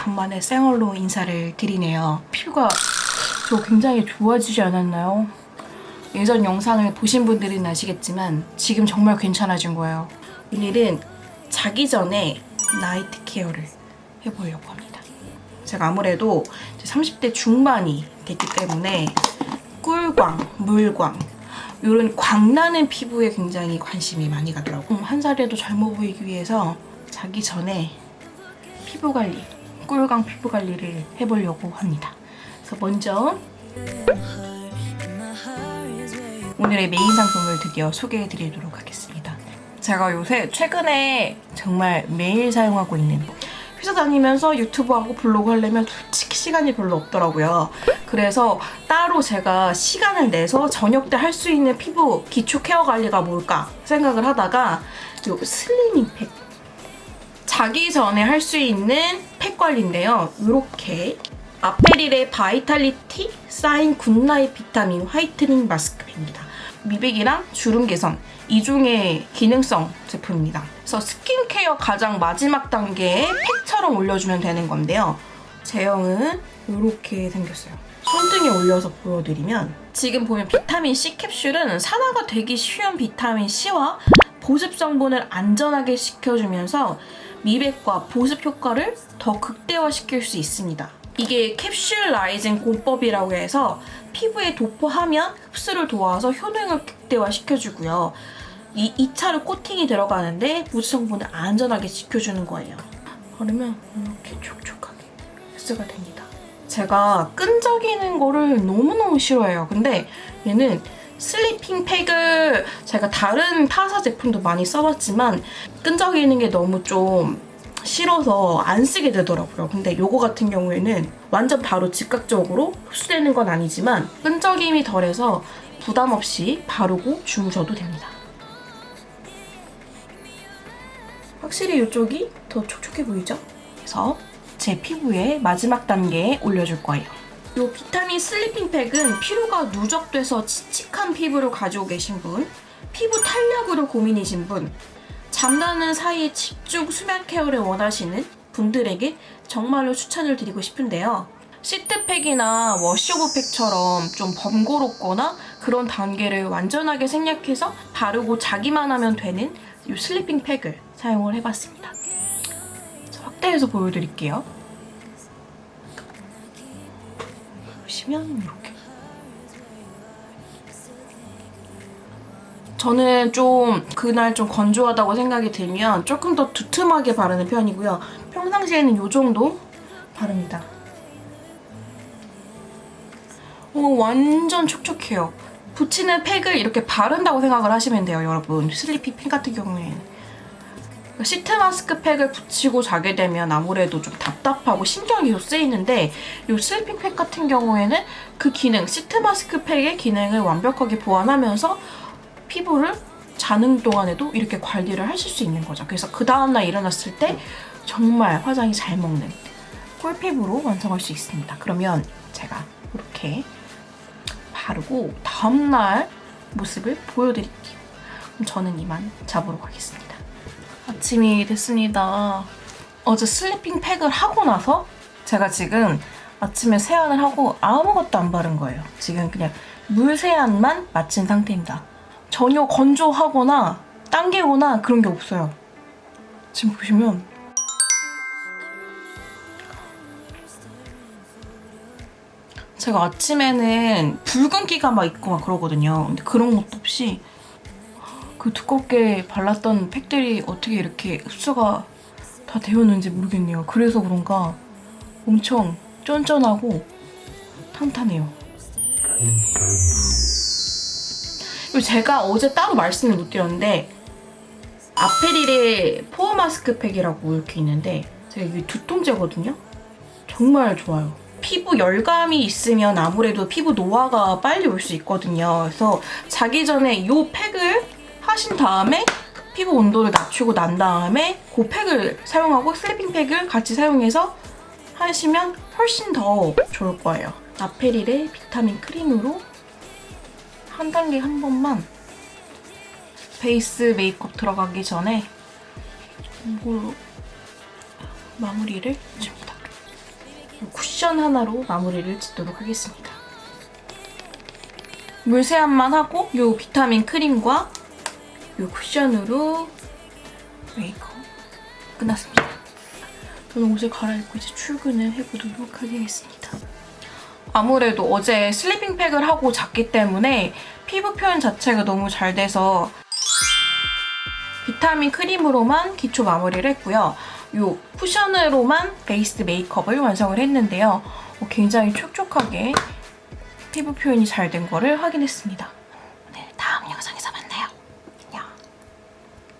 간만에 생얼로 인사를 드리네요. 피부가 저 굉장히 좋아지지 않았나요? 예전 영상을 보신 분들은 아시겠지만 지금 정말 괜찮아진 거예요. 오늘은 자기 전에 나이트 케어를 해보려고 합니다. 제가 아무래도 이제 30대 중반이 됐기 때문에 꿀광, 물광 이런 광나는 피부에 굉장히 관심이 많이 가더라고요. 음, 한 살이라도 젊어 보이기 위해서 자기 전에 피부 관리, 꿀광 피부 관리를 해보려고 합니다. 그래서 먼저 오늘의 메인 상품을 드디어 소개해드리도록 하겠습니다. 제가 요새 최근에 정말 매일 사용하고 있는 회사 다니면서 유튜브하고 블로그 하려면 솔직히 시간이 별로 없더라고요. 그래서 따로 제가 시간을 내서 저녁 때 할 수 있는 피부 기초 케어 관리가 뭘까 생각을 하다가 요 sleeping 팩 자기 전에 할 수 있는 팩 관리인데요. 이렇게 아페릴의 바이탈리티 사인 굿나잇 비타민 화이트닝 마스크입니다. 미백이랑 주름 개선 이중의 기능성 제품입니다. 그래서 스킨케어 가장 마지막 단계에 팩처럼 올려주면 되는 건데요. 제형은 이렇게 생겼어요. 손등에 올려서 보여드리면 지금 보면 비타민 C 캡슐은 산화가 되기 쉬운 비타민 C와 보습 성분을 안전하게 시켜주면서 미백과 보습 효과를 더 극대화시킬 수 있습니다. 이게 캡슐 라이징 공법이라고 해서 피부에 도포하면 흡수를 도와서 효능을 극대화시켜주고요. 이 2차로 코팅이 들어가는데 보습 성분을 안전하게 지켜주는 거예요. 바르면 이렇게 촉촉하게 흡수가 됩니다. 제가 끈적이는 거를 너무너무 싫어해요. 근데 얘는 sleeping 팩을 제가 다른 타사 제품도 많이 써봤지만 끈적이는 게 너무 좀 싫어서 안 쓰게 되더라고요. 근데 요거 같은 경우에는 완전 바로 즉각적으로 흡수되는 건 아니지만 끈적임이 덜해서 부담 없이 바르고 주무셔도 됩니다. 확실히 이쪽이 더 촉촉해 보이죠? 그래서 제 피부에 마지막 단계에 올려줄 거예요. 이 비타민 sleeping 팩은 피로가 누적돼서 칙칙한 피부를 가지고 계신 분, 피부 탄력으로 고민이신 분, 잠자는 사이에 집중 수면 케어를 원하시는 분들에게 정말로 추천을 드리고 싶은데요. 시트팩이나 wash-off 팩처럼 좀 번거롭거나 그런 단계를 완전하게 생략해서 바르고 자기만 하면 되는 이 sleeping 팩을 사용을 해봤습니다. 자, 확대해서 보여드릴게요. 보시면 이렇게 저는 좀 그날 좀 건조하다고 생각이 들면 조금 더 두툼하게 바르는 편이고요. 평상시에는 이 정도 바릅니다. 오, 완전 촉촉해요. 붙이는 팩을 이렇게 바른다고 생각을 하시면 돼요, 여러분. 슬리피 팩 같은 경우에는. 시트 마스크 팩을 붙이고 자게 되면 아무래도 좀 답답하고 신경이 쓰이는데 이 sleeping 팩 같은 경우에는 그 기능, 시트 마스크 팩의 기능을 완벽하게 보완하면서 피부를 자는 동안에도 이렇게 관리를 하실 수 있는 거죠. 그래서 그 다음날 일어났을 때 정말 화장이 잘 먹는 꿀피부로 완성할 수 있습니다. 그러면 제가 이렇게 바르고 다음날 모습을 보여드릴게요. 그럼 저는 이만 자보러 가겠습니다. 아침이 됐습니다. 어제 sleeping 팩을 하고 나서 제가 지금 아침에 세안을 하고 아무것도 안 바른 거예요. 지금 그냥 물 세안만 마친 상태입니다. 전혀 건조하거나 당기거나 그런 게 없어요. 지금 보시면 제가 아침에는 붉은기가 막 있고 막 그러거든요. 근데 그런 것도 없이 그 두껍게 발랐던 팩들이 어떻게 이렇게 흡수가 다 되었는지 모르겠네요. 그래서 그런가 엄청 쫀쫀하고 탄탄해요. 그리고 제가 어제 따로 말씀을 못 드렸는데 아페릴의 포어 마스크 팩이라고 이렇게 있는데 제가 이게 두통제거든요? 정말 좋아요. 피부 열감이 있으면 아무래도 피부 노화가 빨리 올 수 있거든요. 그래서 자기 전에 이 팩을 하신 다음에 피부 온도를 낮추고 난 다음에 그 팩을 사용하고 sleeping 팩을 같이 사용해서 하시면 훨씬 더 좋을 거예요. 아페릴의 비타민 크림으로 한 단계 한 번만 베이스 메이크업 들어가기 전에 이걸로 마무리를 줍니다. 쿠션 하나로 마무리를 짓도록 하겠습니다. 물세안만 하고 요 비타민 크림과 요 쿠션으로 메이크업 끝났습니다. 저는 옷을 갈아입고 이제 출근을 해보도록 하겠습니다. 아무래도 어제 sleeping 팩을 하고 잤기 때문에 피부 표현 자체가 너무 잘 돼서 비타민 크림으로만 기초 마무리를 했고요. 이 쿠션으로만 베이스 메이크업을 완성을 했는데요. 어, 굉장히 촉촉하게 피부 표현이 잘 된 거를 확인했습니다.